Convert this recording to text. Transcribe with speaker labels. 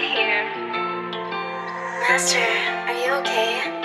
Speaker 1: here. Master, are you okay?